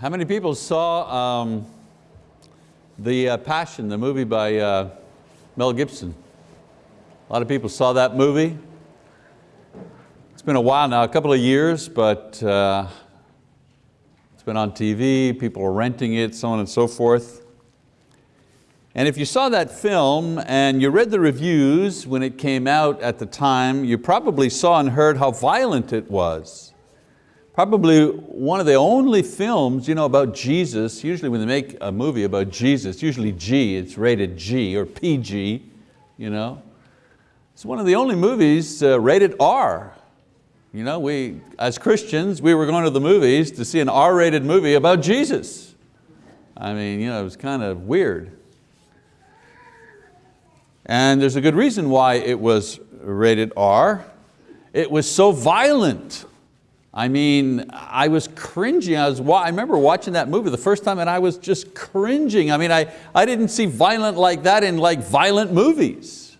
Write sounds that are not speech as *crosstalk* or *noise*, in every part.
How many people saw um, the uh, Passion, the movie by uh, Mel Gibson? A lot of people saw that movie. It's been a while now, a couple of years, but uh, it's been on TV, people are renting it, so on and so forth. And if you saw that film and you read the reviews when it came out at the time, you probably saw and heard how violent it was probably one of the only films you know, about Jesus, usually when they make a movie about Jesus, usually G, it's rated G or PG. You know? It's one of the only movies uh, rated R. You know, we, as Christians, we were going to the movies to see an R-rated movie about Jesus. I mean, you know, it was kind of weird. And there's a good reason why it was rated R. It was so violent. I mean, I was cringing. I, was, I remember watching that movie the first time and I was just cringing. I mean, I, I didn't see violent like that in like violent movies.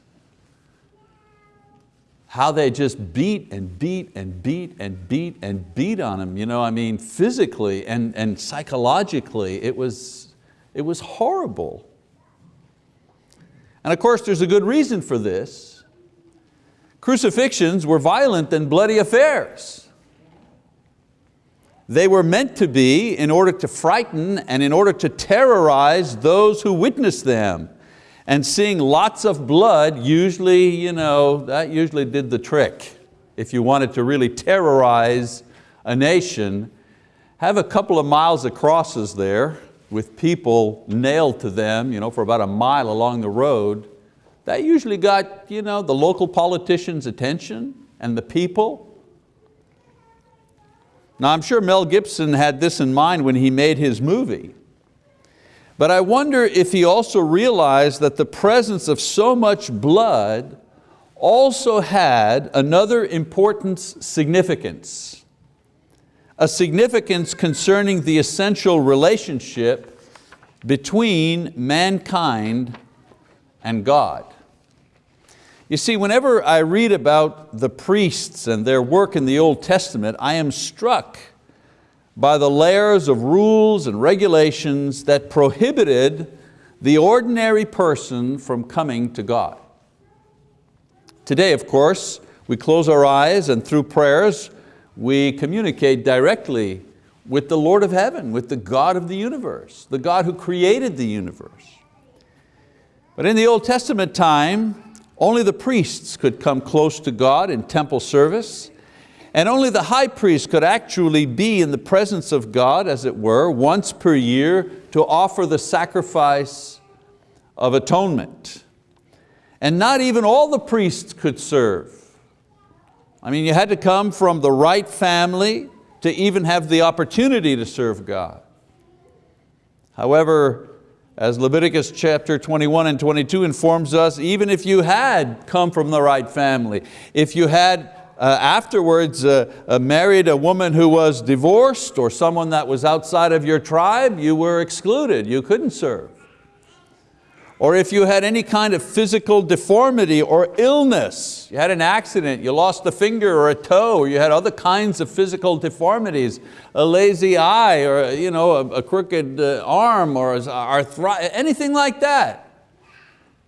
How they just beat and beat and beat and beat and beat on him. You know, I mean, physically and, and psychologically, it was, it was horrible. And of course, there's a good reason for this. Crucifixions were violent and bloody affairs. They were meant to be in order to frighten and in order to terrorize those who witnessed them. And seeing lots of blood usually, you know, that usually did the trick. If you wanted to really terrorize a nation, have a couple of miles of crosses there with people nailed to them you know, for about a mile along the road, that usually got you know, the local politicians' attention and the people. Now I'm sure Mel Gibson had this in mind when he made his movie. But I wonder if he also realized that the presence of so much blood also had another important significance. A significance concerning the essential relationship between mankind and God. You see, whenever I read about the priests and their work in the Old Testament, I am struck by the layers of rules and regulations that prohibited the ordinary person from coming to God. Today, of course, we close our eyes and through prayers, we communicate directly with the Lord of heaven, with the God of the universe, the God who created the universe. But in the Old Testament time, only the priests could come close to God in temple service, and only the high priest could actually be in the presence of God, as it were, once per year to offer the sacrifice of atonement. And not even all the priests could serve. I mean, you had to come from the right family to even have the opportunity to serve God. However, as Leviticus chapter 21 and 22 informs us, even if you had come from the right family, if you had uh, afterwards uh, uh, married a woman who was divorced or someone that was outside of your tribe, you were excluded, you couldn't serve or if you had any kind of physical deformity or illness, you had an accident, you lost a finger or a toe, or you had other kinds of physical deformities, a lazy eye or you know, a, a crooked uh, arm or arthritis, anything like that,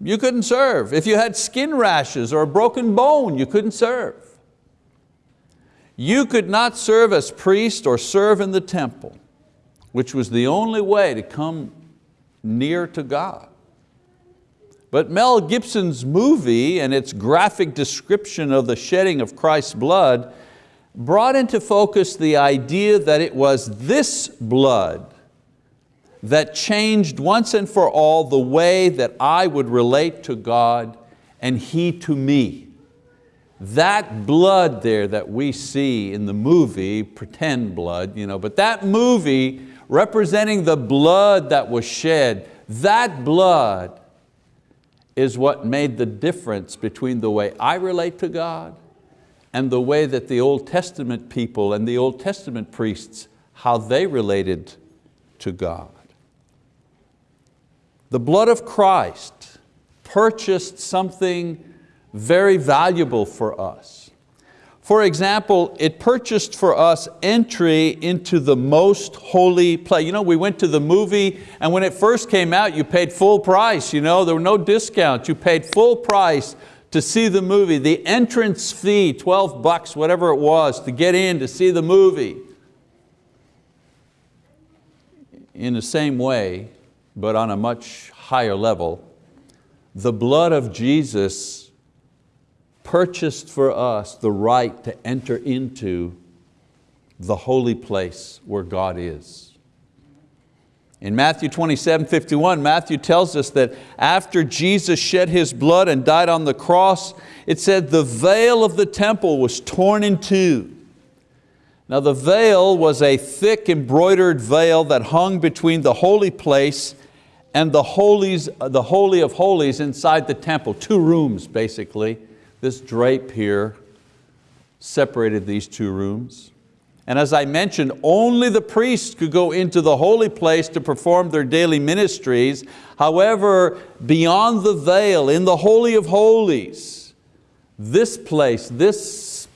you couldn't serve. If you had skin rashes or a broken bone, you couldn't serve. You could not serve as priest or serve in the temple, which was the only way to come near to God. But Mel Gibson's movie and its graphic description of the shedding of Christ's blood brought into focus the idea that it was this blood that changed once and for all the way that I would relate to God and He to me. That blood there that we see in the movie, pretend blood, you know, but that movie representing the blood that was shed, that blood is what made the difference between the way I relate to God and the way that the Old Testament people and the Old Testament priests, how they related to God. The blood of Christ purchased something very valuable for us. For example, it purchased for us entry into the most holy place. You know, we went to the movie and when it first came out, you paid full price. You know, there were no discounts. You paid full price to see the movie. The entrance fee, 12 bucks, whatever it was, to get in to see the movie. In the same way, but on a much higher level, the blood of Jesus purchased for us the right to enter into the holy place where God is. In Matthew 27, 51, Matthew tells us that after Jesus shed His blood and died on the cross, it said the veil of the temple was torn in two. Now the veil was a thick embroidered veil that hung between the holy place and the, holies, the Holy of Holies inside the temple, two rooms basically. This drape here separated these two rooms. And as I mentioned, only the priests could go into the holy place to perform their daily ministries. However, beyond the veil, in the Holy of Holies, this place, this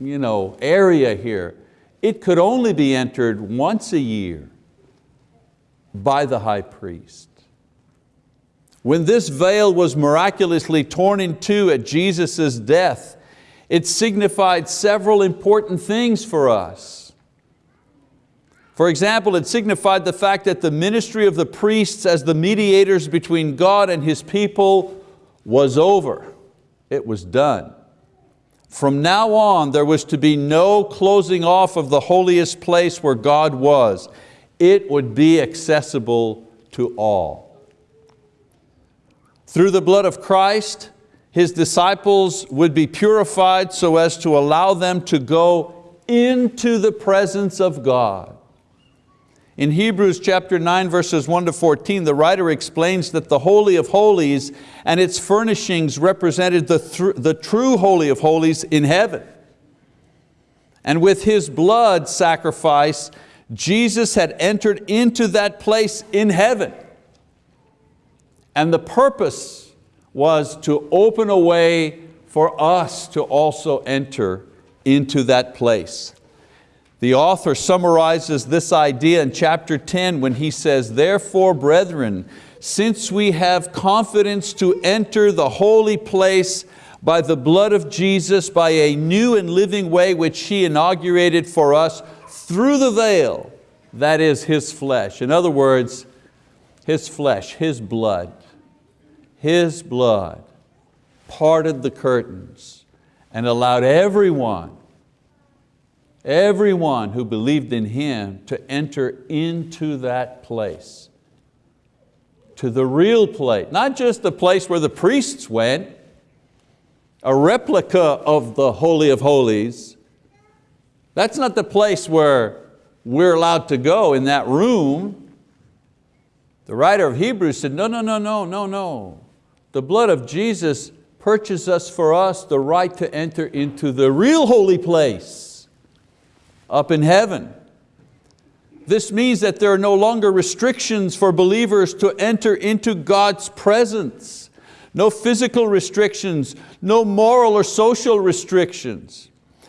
you know, area here, it could only be entered once a year by the high priest. When this veil was miraculously torn in two at Jesus' death, it signified several important things for us. For example, it signified the fact that the ministry of the priests as the mediators between God and His people was over. It was done. From now on, there was to be no closing off of the holiest place where God was it would be accessible to all. Through the blood of Christ, His disciples would be purified so as to allow them to go into the presence of God. In Hebrews chapter 9 verses 1 to 14, the writer explains that the Holy of Holies and its furnishings represented the, the true Holy of Holies in heaven. And with His blood sacrifice, Jesus had entered into that place in heaven. And the purpose was to open a way for us to also enter into that place. The author summarizes this idea in chapter 10 when he says, Therefore, brethren, since we have confidence to enter the holy place by the blood of Jesus, by a new and living way which He inaugurated for us through the veil, that is His flesh. In other words, His flesh, His blood, His blood parted the curtains and allowed everyone, everyone who believed in Him to enter into that place, to the real place, not just the place where the priests went, a replica of the Holy of Holies. That's not the place where we're allowed to go in that room. The writer of Hebrews said, no, no, no, no, no, no. The blood of Jesus purchased us for us the right to enter into the real holy place up in heaven. This means that there are no longer restrictions for believers to enter into God's presence. No physical restrictions, no moral or social restrictions.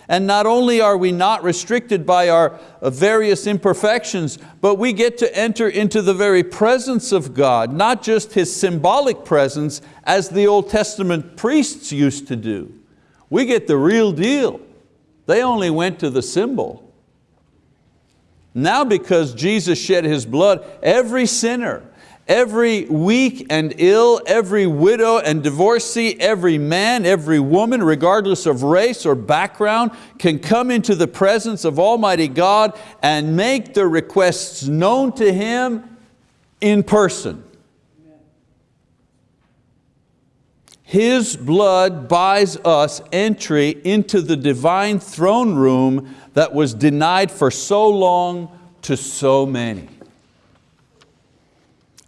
And not only are we not restricted by our various imperfections, but we get to enter into the very presence of God, not just His symbolic presence as the Old Testament priests used to do. We get the real deal. They only went to the symbol. Now because Jesus shed His blood, every sinner, Every weak and ill, every widow and divorcee, every man, every woman, regardless of race or background, can come into the presence of Almighty God and make their requests known to Him in person. His blood buys us entry into the divine throne room that was denied for so long to so many.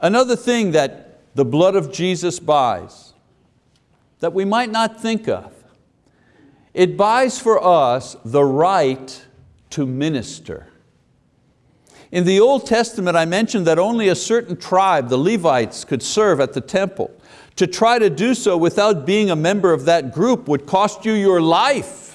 Another thing that the blood of Jesus buys that we might not think of, it buys for us the right to minister. In the Old Testament, I mentioned that only a certain tribe, the Levites, could serve at the temple. To try to do so without being a member of that group would cost you your life.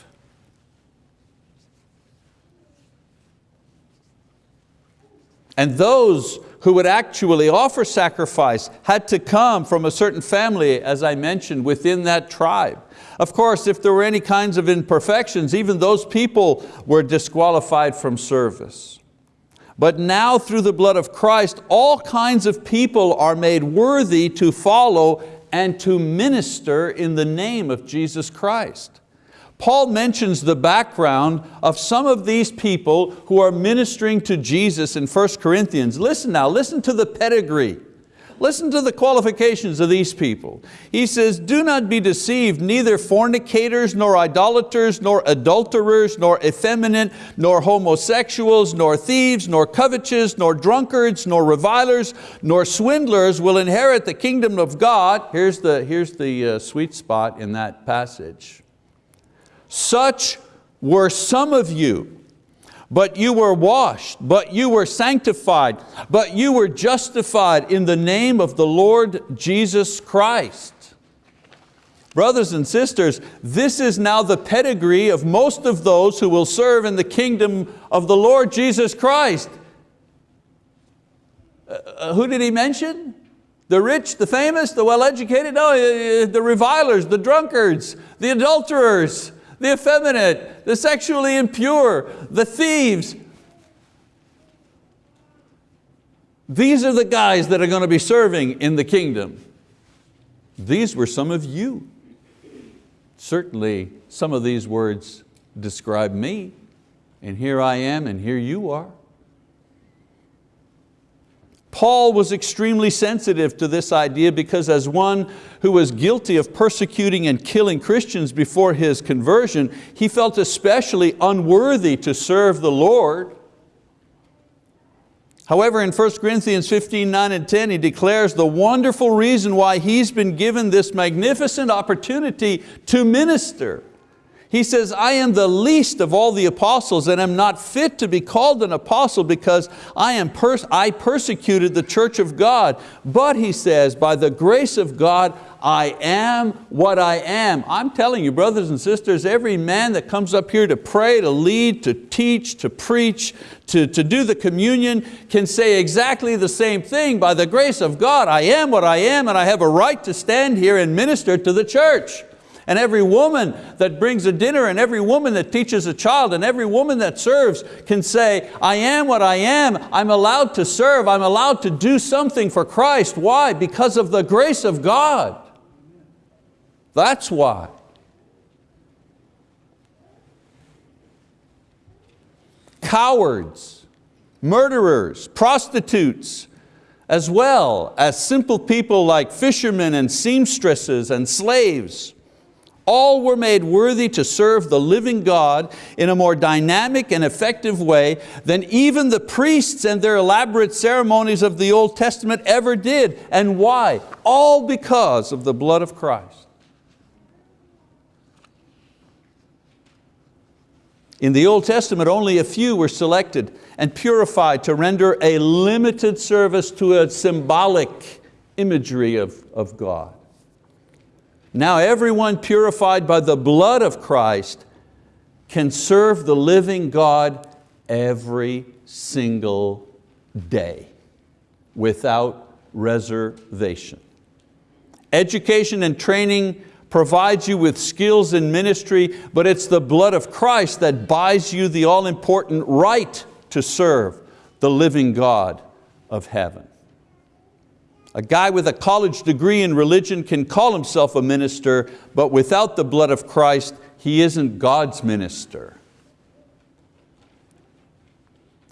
And those who would actually offer sacrifice had to come from a certain family, as I mentioned, within that tribe. Of course, if there were any kinds of imperfections, even those people were disqualified from service. But now through the blood of Christ, all kinds of people are made worthy to follow and to minister in the name of Jesus Christ. Paul mentions the background of some of these people who are ministering to Jesus in 1 Corinthians. Listen now, listen to the pedigree. Listen to the qualifications of these people. He says, do not be deceived, neither fornicators, nor idolaters, nor adulterers, nor effeminate, nor homosexuals, nor thieves, nor covetous, nor drunkards, nor revilers, nor swindlers will inherit the kingdom of God. Here's the, here's the uh, sweet spot in that passage. Such were some of you, but you were washed, but you were sanctified, but you were justified in the name of the Lord Jesus Christ. Brothers and sisters, this is now the pedigree of most of those who will serve in the kingdom of the Lord Jesus Christ. Uh, uh who did he mention? The rich, the famous, the well-educated? No, uh, the revilers, the drunkards, the adulterers, the effeminate, the sexually impure, the thieves. These are the guys that are going to be serving in the kingdom. These were some of you. Certainly some of these words describe me, and here I am and here you are. Paul was extremely sensitive to this idea because as one who was guilty of persecuting and killing Christians before his conversion, he felt especially unworthy to serve the Lord. However, in 1 Corinthians 15, 9 and 10, he declares the wonderful reason why he's been given this magnificent opportunity to minister. He says, I am the least of all the apostles and am not fit to be called an apostle because I, am pers I persecuted the church of God. But he says, by the grace of God, I am what I am. I'm telling you, brothers and sisters, every man that comes up here to pray, to lead, to teach, to preach, to, to do the communion can say exactly the same thing. By the grace of God, I am what I am and I have a right to stand here and minister to the church. And every woman that brings a dinner and every woman that teaches a child and every woman that serves can say, I am what I am, I'm allowed to serve, I'm allowed to do something for Christ. Why? Because of the grace of God. That's why. Cowards, murderers, prostitutes, as well as simple people like fishermen and seamstresses and slaves, all were made worthy to serve the living God in a more dynamic and effective way than even the priests and their elaborate ceremonies of the Old Testament ever did. And why? All because of the blood of Christ. In the Old Testament, only a few were selected and purified to render a limited service to a symbolic imagery of, of God. Now everyone purified by the blood of Christ can serve the living God every single day without reservation. Education and training provides you with skills in ministry, but it's the blood of Christ that buys you the all-important right to serve the living God of heaven. A guy with a college degree in religion can call himself a minister, but without the blood of Christ, he isn't God's minister.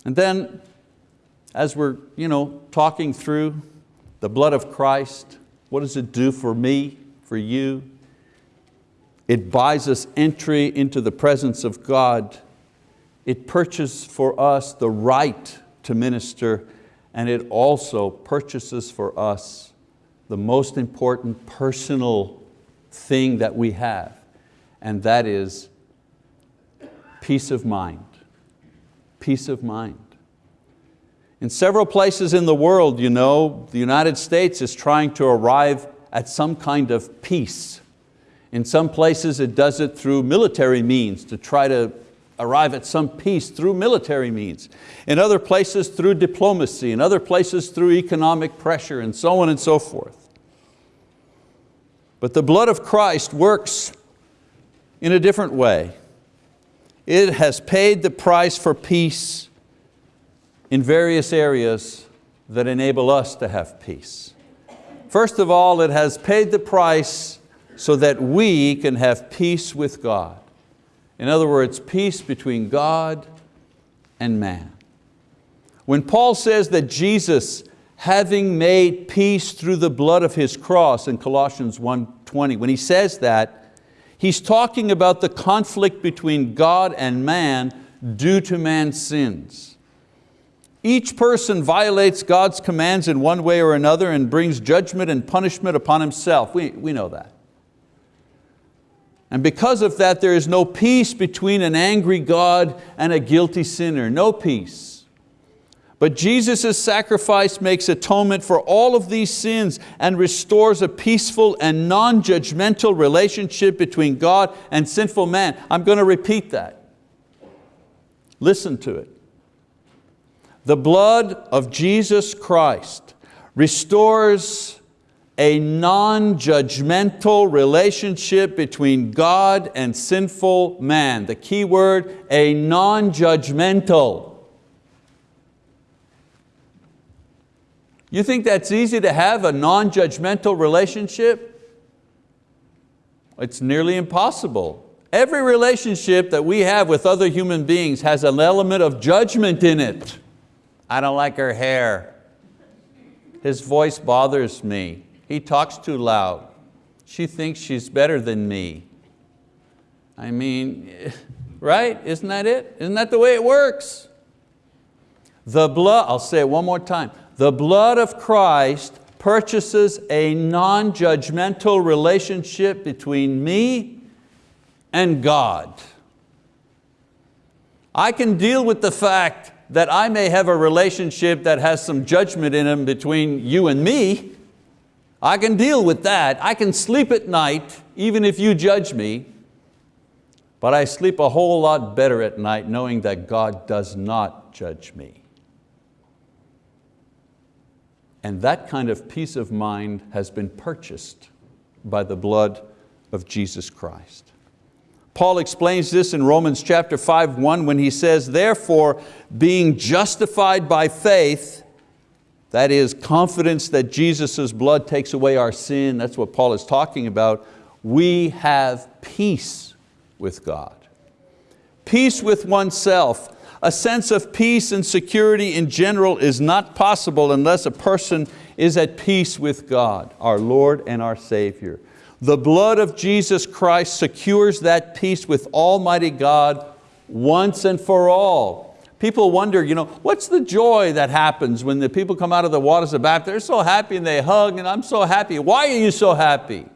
And then, as we're you know, talking through the blood of Christ, what does it do for me, for you? It buys us entry into the presence of God. It purchases for us the right to minister and it also purchases for us the most important personal thing that we have, and that is peace of mind. Peace of mind. In several places in the world, you know, the United States is trying to arrive at some kind of peace. In some places it does it through military means to try to arrive at some peace through military means. In other places through diplomacy, in other places through economic pressure and so on and so forth. But the blood of Christ works in a different way. It has paid the price for peace in various areas that enable us to have peace. First of all, it has paid the price so that we can have peace with God. In other words, peace between God and man. When Paul says that Jesus, having made peace through the blood of His cross in Colossians 1.20, when he says that, he's talking about the conflict between God and man due to man's sins. Each person violates God's commands in one way or another and brings judgment and punishment upon himself. We, we know that. And because of that, there is no peace between an angry God and a guilty sinner, no peace. But Jesus' sacrifice makes atonement for all of these sins and restores a peaceful and non-judgmental relationship between God and sinful man. I'm going to repeat that. Listen to it. The blood of Jesus Christ restores a non-judgmental relationship between God and sinful man. The key word, a non-judgmental. You think that's easy to have a non-judgmental relationship? It's nearly impossible. Every relationship that we have with other human beings has an element of judgment in it. I don't like her hair. His voice bothers me. He talks too loud. She thinks she's better than me. I mean, *laughs* right? Isn't that it? Isn't that the way it works? The blood, I'll say it one more time. The blood of Christ purchases a non-judgmental relationship between me and God. I can deal with the fact that I may have a relationship that has some judgment in them between you and me, I can deal with that. I can sleep at night, even if you judge me, but I sleep a whole lot better at night knowing that God does not judge me. And that kind of peace of mind has been purchased by the blood of Jesus Christ. Paul explains this in Romans chapter 5, 1 when he says, therefore, being justified by faith, that is confidence that Jesus' blood takes away our sin. That's what Paul is talking about. We have peace with God. Peace with oneself. A sense of peace and security in general is not possible unless a person is at peace with God, our Lord and our Savior. The blood of Jesus Christ secures that peace with Almighty God once and for all. People wonder, you know, what's the joy that happens when the people come out of the waters of baptism? They're so happy and they hug and I'm so happy. Why are you so happy?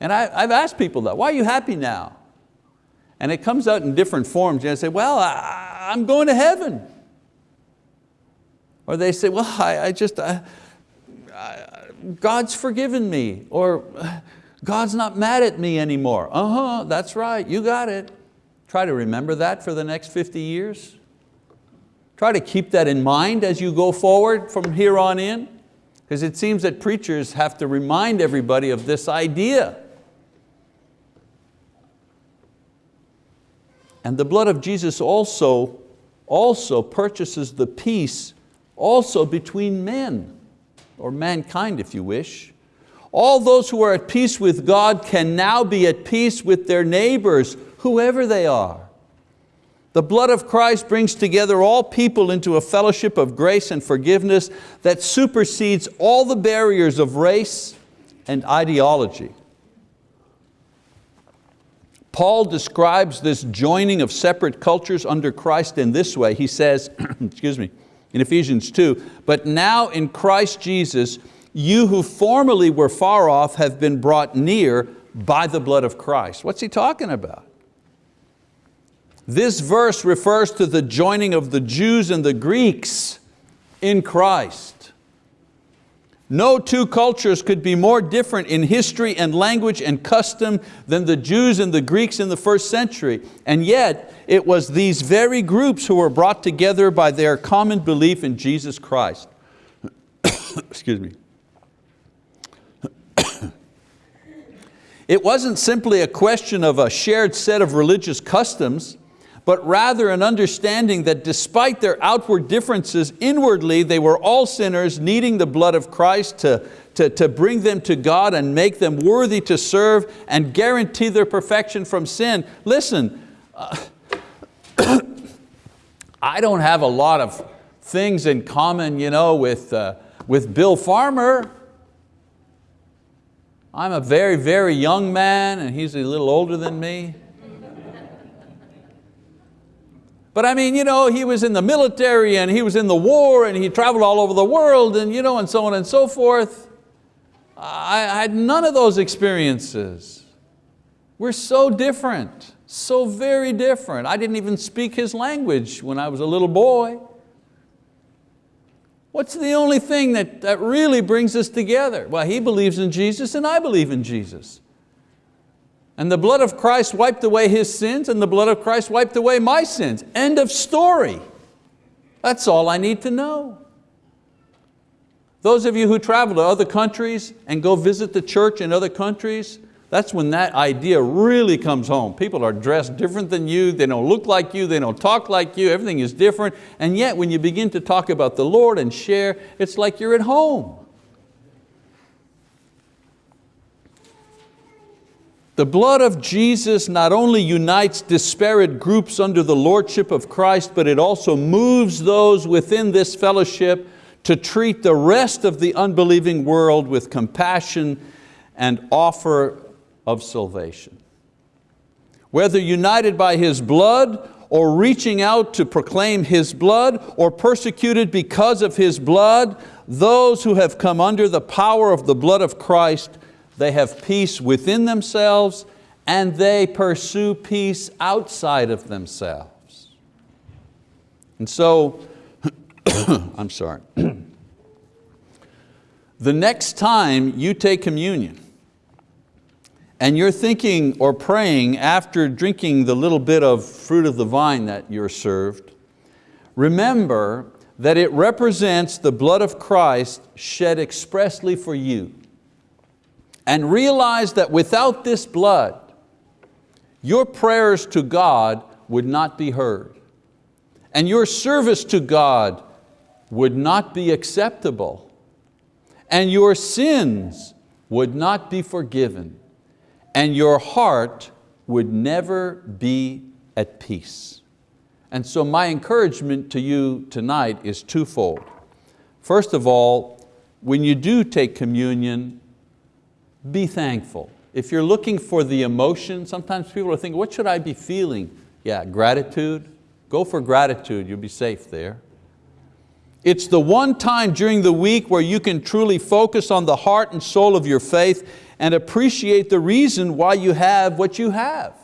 And I, have asked people that, why are you happy now? And it comes out in different forms. You know, say, well, I, am going to heaven. Or they say, well, I, I just, I, God's forgiven me. Or God's not mad at me anymore. Uh-huh, that's right, you got it. Try to remember that for the next 50 years. Try to keep that in mind as you go forward from here on in, because it seems that preachers have to remind everybody of this idea. And the blood of Jesus also, also purchases the peace also between men, or mankind if you wish. All those who are at peace with God can now be at peace with their neighbors, whoever they are. The blood of Christ brings together all people into a fellowship of grace and forgiveness that supersedes all the barriers of race and ideology. Paul describes this joining of separate cultures under Christ in this way. He says, *clears throat* excuse me, in Ephesians 2, but now in Christ Jesus, you who formerly were far off have been brought near by the blood of Christ. What's he talking about? This verse refers to the joining of the Jews and the Greeks in Christ. No two cultures could be more different in history and language and custom than the Jews and the Greeks in the first century. And yet, it was these very groups who were brought together by their common belief in Jesus Christ. *coughs* Excuse me. *coughs* it wasn't simply a question of a shared set of religious customs, but rather an understanding that despite their outward differences, inwardly they were all sinners needing the blood of Christ to, to, to bring them to God and make them worthy to serve and guarantee their perfection from sin. Listen, uh, *coughs* I don't have a lot of things in common you know, with, uh, with Bill Farmer. I'm a very, very young man and he's a little older than me. But I mean, you know, he was in the military and he was in the war and he traveled all over the world and, you know, and so on and so forth. I, had none of those experiences. We're so different, so very different. I didn't even speak his language when I was a little boy. What's the only thing that, that really brings us together? Well, he believes in Jesus and I believe in Jesus. And the blood of Christ wiped away his sins and the blood of Christ wiped away my sins. End of story. That's all I need to know. Those of you who travel to other countries and go visit the church in other countries, that's when that idea really comes home. People are dressed different than you, they don't look like you, they don't talk like you, everything is different. And yet when you begin to talk about the Lord and share, it's like you're at home. The blood of Jesus not only unites disparate groups under the lordship of Christ, but it also moves those within this fellowship to treat the rest of the unbelieving world with compassion and offer of salvation. Whether united by His blood or reaching out to proclaim His blood or persecuted because of His blood, those who have come under the power of the blood of Christ they have peace within themselves and they pursue peace outside of themselves. And so, *coughs* I'm sorry. *coughs* the next time you take communion and you're thinking or praying after drinking the little bit of fruit of the vine that you're served, remember that it represents the blood of Christ shed expressly for you and realize that without this blood, your prayers to God would not be heard. And your service to God would not be acceptable. And your sins would not be forgiven. And your heart would never be at peace. And so my encouragement to you tonight is twofold. First of all, when you do take communion, be thankful. If you're looking for the emotion, sometimes people are thinking, what should I be feeling? Yeah, gratitude. Go for gratitude, you'll be safe there. It's the one time during the week where you can truly focus on the heart and soul of your faith and appreciate the reason why you have what you have.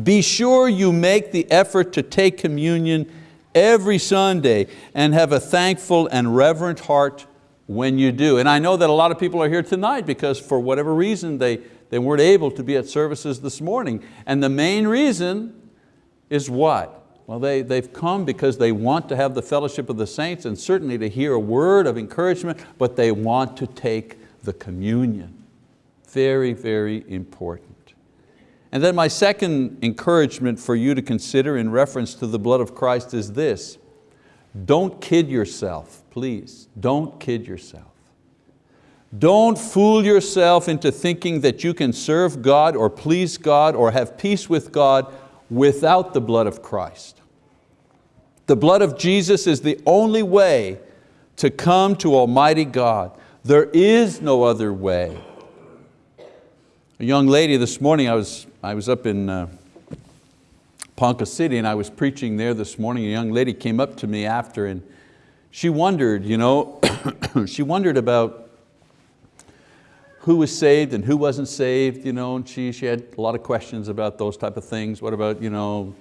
Be sure you make the effort to take communion every Sunday and have a thankful and reverent heart when you do. And I know that a lot of people are here tonight because for whatever reason they, they weren't able to be at services this morning. And the main reason is what? Well, they, they've come because they want to have the fellowship of the saints and certainly to hear a word of encouragement, but they want to take the communion. Very, very important. And then my second encouragement for you to consider in reference to the blood of Christ is this. Don't kid yourself Please, don't kid yourself. Don't fool yourself into thinking that you can serve God or please God or have peace with God without the blood of Christ. The blood of Jesus is the only way to come to Almighty God. There is no other way. A young lady this morning, I was, I was up in uh, Ponca City and I was preaching there this morning. A young lady came up to me after and she wondered, you know, *coughs* she wondered about who was saved and who wasn't saved, you know, and she, she had a lot of questions about those type of things. What about you know,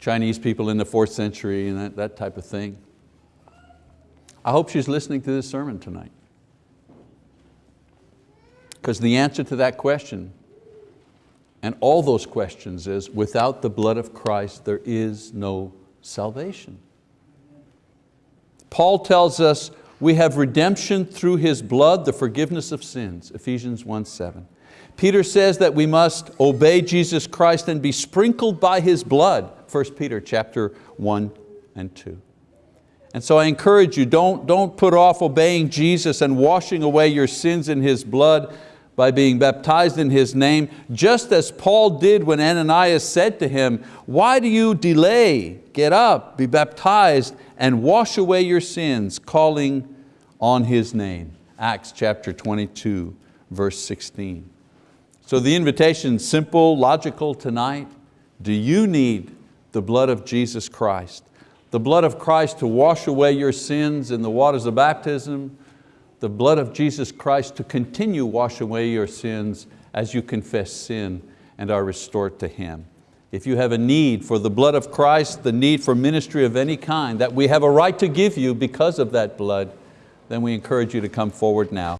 Chinese people in the fourth century and that, that type of thing. I hope she's listening to this sermon tonight. Because the answer to that question and all those questions is, without the blood of Christ, there is no salvation. Paul tells us we have redemption through His blood, the forgiveness of sins, Ephesians 1, 7. Peter says that we must obey Jesus Christ and be sprinkled by His blood, 1 Peter chapter 1 and 2. And so I encourage you, don't, don't put off obeying Jesus and washing away your sins in His blood by being baptized in His name, just as Paul did when Ananias said to him, why do you delay? Get up, be baptized, and wash away your sins, calling on His name. Acts chapter 22, verse 16. So the invitation, simple, logical tonight. Do you need the blood of Jesus Christ? The blood of Christ to wash away your sins in the waters of baptism, the blood of Jesus Christ to continue wash away your sins as you confess sin and are restored to Him. If you have a need for the blood of Christ, the need for ministry of any kind that we have a right to give you because of that blood, then we encourage you to come forward now.